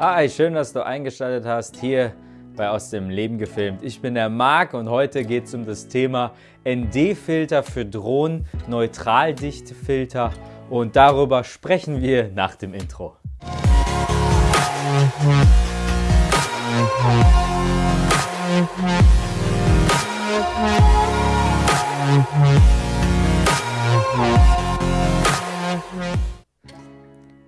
Hi, schön, dass du eingeschaltet hast hier bei Aus dem Leben gefilmt. Ich bin der Marc und heute geht es um das Thema ND-Filter für Drohnen, Neutraldichtefilter und darüber sprechen wir nach dem Intro.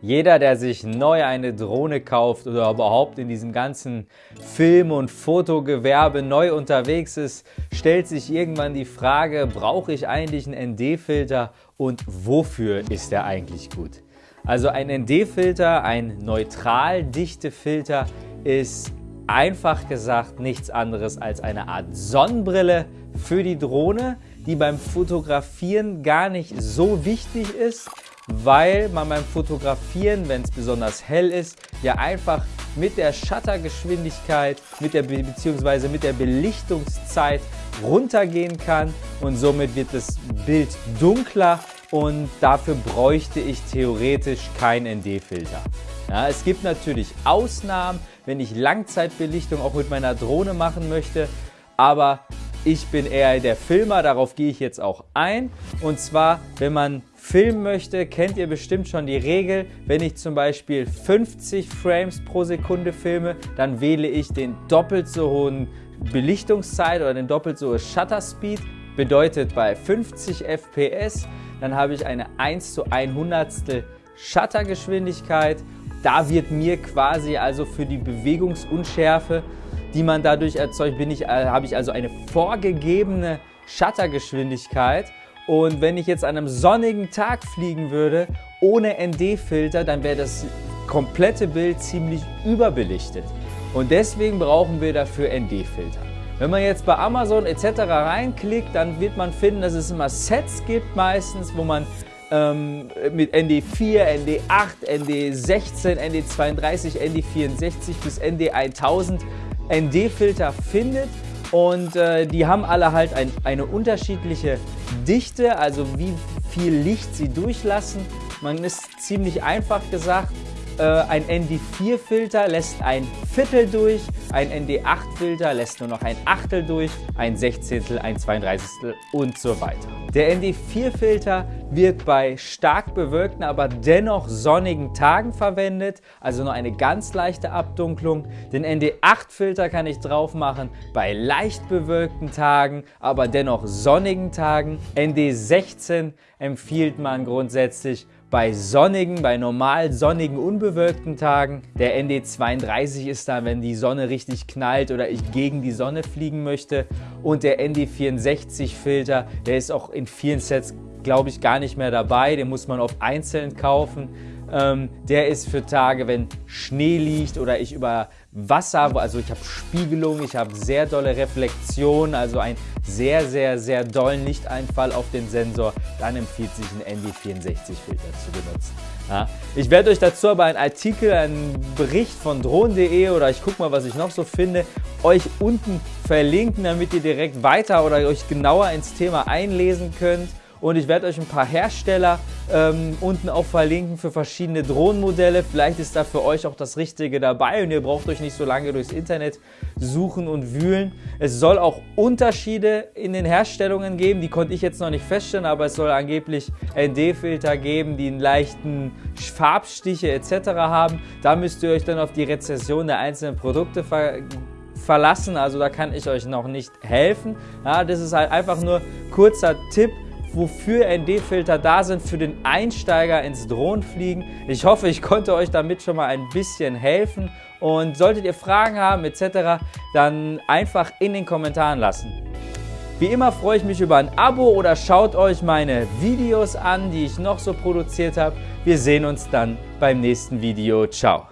Jeder, der sich neu eine Drohne kauft oder überhaupt in diesem ganzen Film- und Fotogewerbe neu unterwegs ist, stellt sich irgendwann die Frage, brauche ich eigentlich einen ND-Filter und wofür ist der eigentlich gut? Also ein ND-Filter, ein neutral dichte Filter, ist einfach gesagt nichts anderes als eine Art Sonnenbrille für die Drohne, die beim Fotografieren gar nicht so wichtig ist, weil man beim Fotografieren, wenn es besonders hell ist, ja einfach mit der Shuttergeschwindigkeit mit der, bzw. mit der Belichtungszeit runtergehen kann und somit wird das Bild dunkler und dafür bräuchte ich theoretisch keinen ND-Filter. Ja, es gibt natürlich Ausnahmen, wenn ich Langzeitbelichtung auch mit meiner Drohne machen möchte, aber ich bin eher der Filmer, darauf gehe ich jetzt auch ein. Und zwar, wenn man filmen möchte, kennt ihr bestimmt schon die Regel. Wenn ich zum Beispiel 50 Frames pro Sekunde filme, dann wähle ich den doppelt so hohen Belichtungszeit oder den doppelt so hohen Shutter Speed. Bedeutet bei 50 FPS, dann habe ich eine 1 zu 100 Shuttergeschwindigkeit. Da wird mir quasi also für die Bewegungsunschärfe die man dadurch erzeugt, bin ich, äh, habe ich also eine vorgegebene Shuttergeschwindigkeit. Und wenn ich jetzt an einem sonnigen Tag fliegen würde, ohne ND-Filter, dann wäre das komplette Bild ziemlich überbelichtet. Und deswegen brauchen wir dafür ND-Filter. Wenn man jetzt bei Amazon etc. reinklickt, dann wird man finden, dass es immer Sets gibt meistens, wo man ähm, mit ND4, ND8, ND16, ND32, ND64 bis ND1000 ND-Filter findet und äh, die haben alle halt ein, eine unterschiedliche Dichte, also wie viel Licht sie durchlassen. Man ist ziemlich einfach gesagt, äh, ein ND4-Filter lässt ein Viertel durch, ein ND8-Filter lässt nur noch ein Achtel durch, ein Sechzehntel, ein Zweiunddreißigstel und so weiter. Der ND4-Filter wird bei stark bewölkten, aber dennoch sonnigen Tagen verwendet, also nur eine ganz leichte Abdunklung. Den ND8-Filter kann ich drauf machen bei leicht bewölkten Tagen, aber dennoch sonnigen Tagen. ND16 empfiehlt man grundsätzlich bei sonnigen, bei normal sonnigen, unbewölkten Tagen. Der ND32 ist da, wenn die Sonne richtig knallt oder ich gegen die Sonne fliegen möchte. Und der ND64 Filter, der ist auch in vielen Sets, glaube ich, gar nicht mehr dabei. Den muss man auf einzeln kaufen. Ähm, der ist für Tage, wenn Schnee liegt oder ich über Wasser, also ich habe Spiegelung, ich habe sehr dolle Reflexion, also einen sehr, sehr, sehr dollen Lichteinfall auf den Sensor, dann empfiehlt sich ein ND64-Filter zu benutzen. Ja. Ich werde euch dazu aber einen Artikel, einen Bericht von drohnen.de oder ich gucke mal, was ich noch so finde, euch unten verlinken, damit ihr direkt weiter oder euch genauer ins Thema einlesen könnt und ich werde euch ein paar Hersteller ähm, unten auch verlinken für verschiedene Drohnenmodelle. Vielleicht ist da für euch auch das Richtige dabei und ihr braucht euch nicht so lange durchs Internet suchen und wühlen. Es soll auch Unterschiede in den Herstellungen geben, die konnte ich jetzt noch nicht feststellen, aber es soll angeblich ND-Filter geben, die einen leichten Farbstiche etc. haben. Da müsst ihr euch dann auf die Rezession der einzelnen Produkte ver verlassen, also da kann ich euch noch nicht helfen. Ja, das ist halt einfach nur kurzer Tipp, wofür ND-Filter da sind für den Einsteiger ins Drohnenfliegen. Ich hoffe, ich konnte euch damit schon mal ein bisschen helfen und solltet ihr Fragen haben etc., dann einfach in den Kommentaren lassen. Wie immer freue ich mich über ein Abo oder schaut euch meine Videos an, die ich noch so produziert habe. Wir sehen uns dann beim nächsten Video. Ciao.